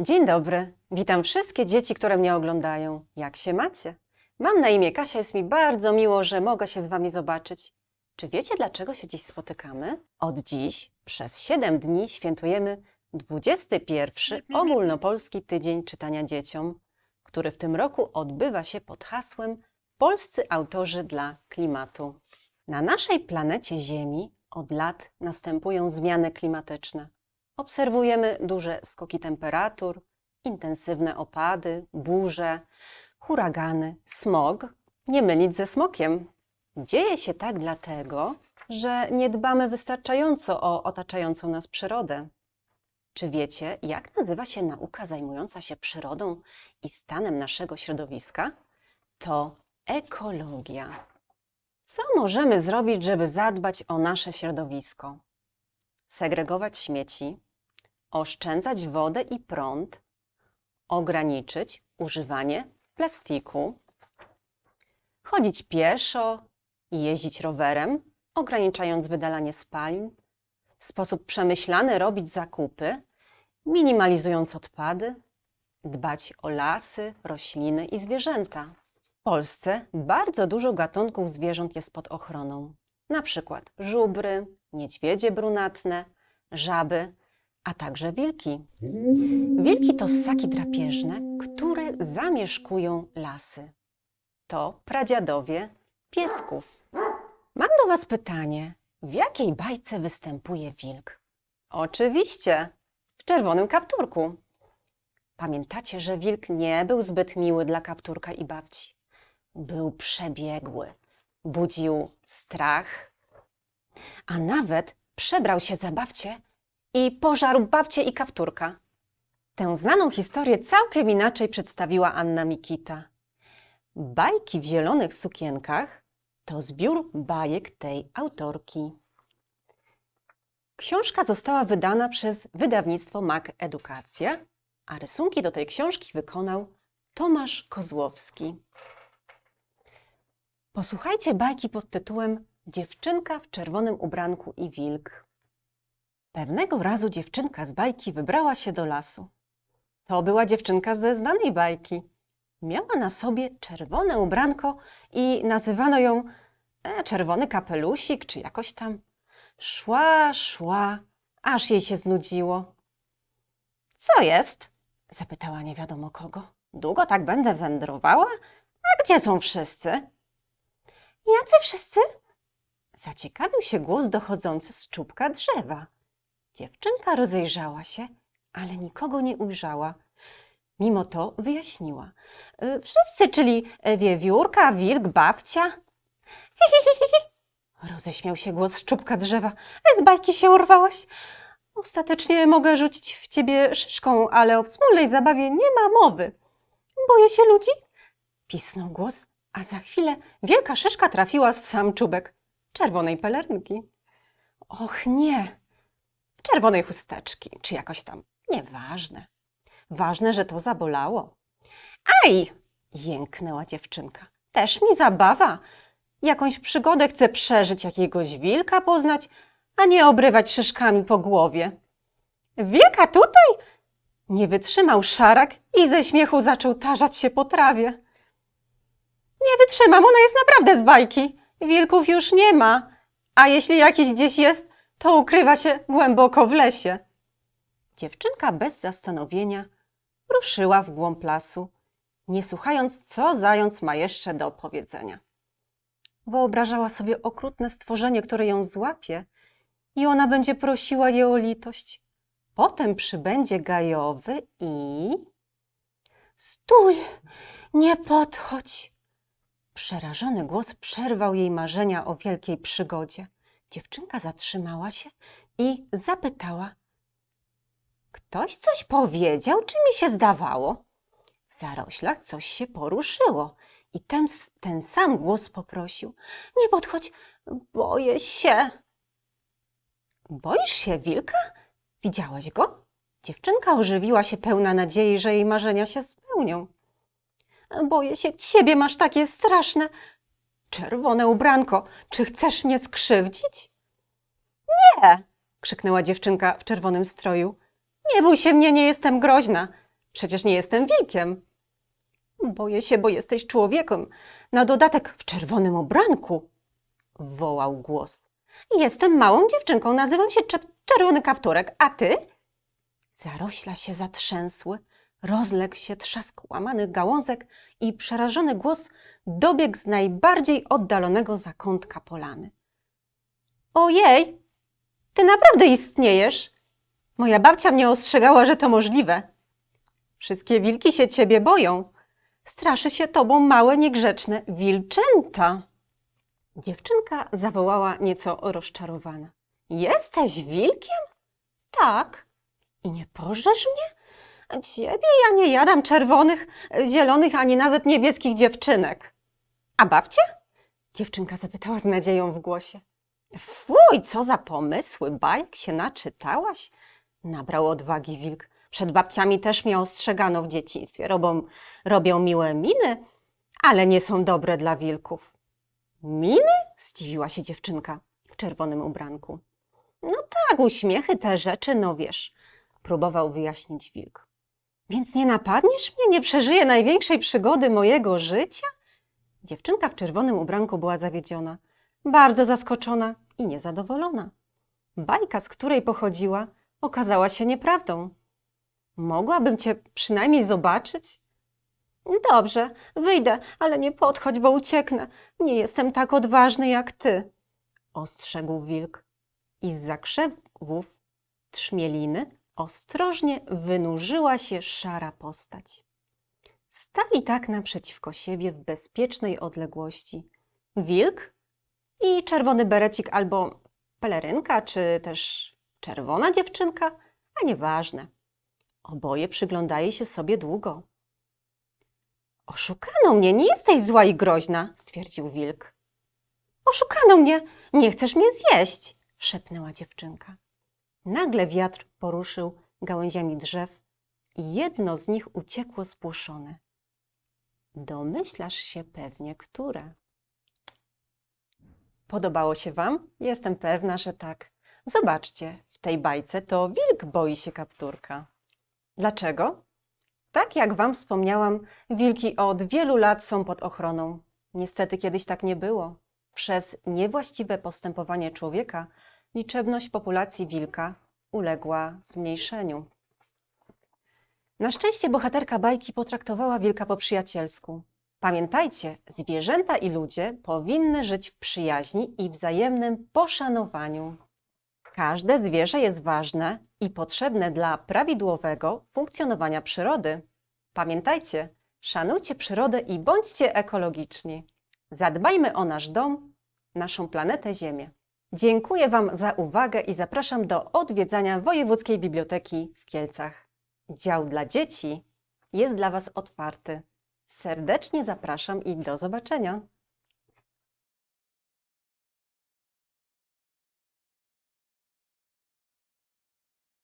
Dzień dobry. Witam wszystkie dzieci, które mnie oglądają. Jak się macie? Mam na imię Kasia, jest mi bardzo miło, że mogę się z Wami zobaczyć. Czy wiecie, dlaczego się dziś spotykamy? Od dziś przez 7 dni świętujemy 21 ogólnopolski tydzień czytania dzieciom, który w tym roku odbywa się pod hasłem Polscy autorzy dla klimatu. Na naszej planecie Ziemi od lat następują zmiany klimatyczne. Obserwujemy duże skoki temperatur, intensywne opady, burze, huragany, smog. Nie mylić ze smokiem. Dzieje się tak dlatego, że nie dbamy wystarczająco o otaczającą nas przyrodę. Czy wiecie, jak nazywa się nauka zajmująca się przyrodą i stanem naszego środowiska? To ekologia. Co możemy zrobić, żeby zadbać o nasze środowisko? Segregować śmieci, oszczędzać wodę i prąd, ograniczyć używanie plastiku, chodzić pieszo i jeździć rowerem, ograniczając wydalanie spalin, w sposób przemyślany robić zakupy, minimalizując odpady, dbać o lasy, rośliny i zwierzęta. W Polsce bardzo dużo gatunków zwierząt jest pod ochroną. Na przykład żubry, niedźwiedzie brunatne, żaby, a także wilki. Wilki to ssaki drapieżne, które zamieszkują lasy. To pradziadowie piesków. Mam do Was pytanie. W jakiej bajce występuje wilk? Oczywiście, w czerwonym kapturku. Pamiętacie, że wilk nie był zbyt miły dla kapturka i babci. Był przebiegły, budził strach, a nawet przebrał się za babcię i pożarł babcię i kapturka. Tę znaną historię całkiem inaczej przedstawiła Anna Mikita. Bajki w zielonych sukienkach to zbiór bajek tej autorki. Książka została wydana przez wydawnictwo MAK Edukacja, a rysunki do tej książki wykonał Tomasz Kozłowski. Posłuchajcie bajki pod tytułem Dziewczynka w czerwonym ubranku i wilk. Pewnego razu dziewczynka z bajki wybrała się do lasu. To była dziewczynka ze znanej bajki. Miała na sobie czerwone ubranko i nazywano ją e, czerwony kapelusik, czy jakoś tam. Szła, szła, aż jej się znudziło. Co jest? zapytała nie wiadomo kogo. Długo tak będę wędrowała? A gdzie są wszyscy? Jacy wszyscy? Zaciekawił się głos dochodzący z czubka drzewa. Dziewczynka rozejrzała się, ale nikogo nie ujrzała. Mimo to wyjaśniła. "Y, Wszyscy, czyli e, wiewiórka, wilk, babcia. Roześmiał się głos z czubka drzewa. Z bajki się urwałaś. Ostatecznie mogę rzucić w ciebie szyszką, ale o wspólnej zabawie nie ma mowy. Boję się ludzi? Pisnął głos, a za chwilę wielka szyszka trafiła w sam czubek czerwonej pelerynki. Och nie, czerwonej chusteczki, czy jakoś tam. Nieważne. Ważne, że to zabolało. Aj! jęknęła dziewczynka. Też mi zabawa. Jakąś przygodę chcę przeżyć, jakiegoś wilka poznać, a nie obrywać szyszkami po głowie. Wilka tutaj? Nie wytrzymał szarak i ze śmiechu zaczął tarzać się po trawie. Nie wytrzymam, ona jest naprawdę z bajki. Wilków już nie ma, a jeśli jakiś gdzieś jest, to ukrywa się głęboko w lesie. Dziewczynka bez zastanowienia ruszyła w głąb lasu, nie słuchając, co zając ma jeszcze do powiedzenia. Wyobrażała sobie okrutne stworzenie, które ją złapie i ona będzie prosiła je o litość. Potem przybędzie gajowy i... Stój! Nie podchodź! Przerażony głos przerwał jej marzenia o wielkiej przygodzie. Dziewczynka zatrzymała się i zapytała. Ktoś coś powiedział, czy mi się zdawało? W zaroślach coś się poruszyło i ten, ten sam głos poprosił. Nie podchodź, boję się. Boisz się wilka? Widziałaś go? Dziewczynka ożywiła się pełna nadziei, że jej marzenia się spełnią. Boję się ciebie, masz takie straszne. Czerwone ubranko, czy chcesz mnie skrzywdzić? Nie, krzyknęła dziewczynka w czerwonym stroju. Nie bój się mnie, nie jestem groźna. Przecież nie jestem wilkiem. Boję się, bo jesteś człowiekiem. Na dodatek w czerwonym ubranku, wołał głos. Jestem małą dziewczynką, nazywam się Czerwony Kapturek, a ty? Zarośla się zatrzęsły, rozległ się trzask łamanych gałązek i przerażony głos dobiegł z najbardziej oddalonego zakątka polany. Ojej, ty naprawdę istniejesz? Moja babcia mnie ostrzegała, że to możliwe. Wszystkie wilki się ciebie boją. Straszy się tobą małe, niegrzeczne wilczęta. Dziewczynka zawołała nieco rozczarowana. Jesteś wilkiem? Tak. I nie pożesz mnie? Ciebie ja nie jadam czerwonych, zielonych, ani nawet niebieskich dziewczynek. A babcia? Dziewczynka zapytała z nadzieją w głosie. Fuj, co za pomysły, bajek się naczytałaś? Nabrał odwagi wilk. Przed babciami też mnie ostrzegano w dzieciństwie. Robią miłe miny, ale nie są dobre dla wilków. Miny? Zdziwiła się dziewczynka w czerwonym ubranku. No tak, uśmiechy, te rzeczy, no wiesz, próbował wyjaśnić wilk. Więc nie napadniesz mnie, nie przeżyję największej przygody mojego życia? Dziewczynka w czerwonym ubranku była zawiedziona, bardzo zaskoczona i niezadowolona. Bajka, z której pochodziła, okazała się nieprawdą. Mogłabym cię przynajmniej zobaczyć? Dobrze, wyjdę, ale nie podchodź, bo ucieknę. Nie jestem tak odważny jak ty, ostrzegł wilk. I z zakrzewów trzmieliny ostrożnie wynurzyła się szara postać. Stali tak naprzeciwko siebie w bezpiecznej odległości. Wilk i czerwony berecik albo pelerynka, czy też czerwona dziewczynka, a nieważne. Oboje przyglądali się sobie długo. Oszukano mnie, nie jesteś zła i groźna, stwierdził wilk. Oszukano mnie, nie chcesz mnie zjeść, szepnęła dziewczynka. Nagle wiatr poruszył gałęziami drzew i jedno z nich uciekło spłoszone. Domyślasz się pewnie, które. Podobało się Wam? Jestem pewna, że tak. Zobaczcie, w tej bajce to wilk boi się kapturka. Dlaczego? Tak jak Wam wspomniałam, wilki od wielu lat są pod ochroną. Niestety kiedyś tak nie było. Przez niewłaściwe postępowanie człowieka liczebność populacji wilka uległa zmniejszeniu. Na szczęście bohaterka bajki potraktowała wilka po przyjacielsku. Pamiętajcie, zwierzęta i ludzie powinny żyć w przyjaźni i wzajemnym poszanowaniu. Każde zwierzę jest ważne i potrzebne dla prawidłowego funkcjonowania przyrody. Pamiętajcie, szanujcie przyrodę i bądźcie ekologiczni. Zadbajmy o nasz dom, naszą planetę Ziemię. Dziękuję Wam za uwagę i zapraszam do odwiedzania Wojewódzkiej Biblioteki w Kielcach. Dział dla dzieci jest dla Was otwarty. Serdecznie zapraszam i do zobaczenia.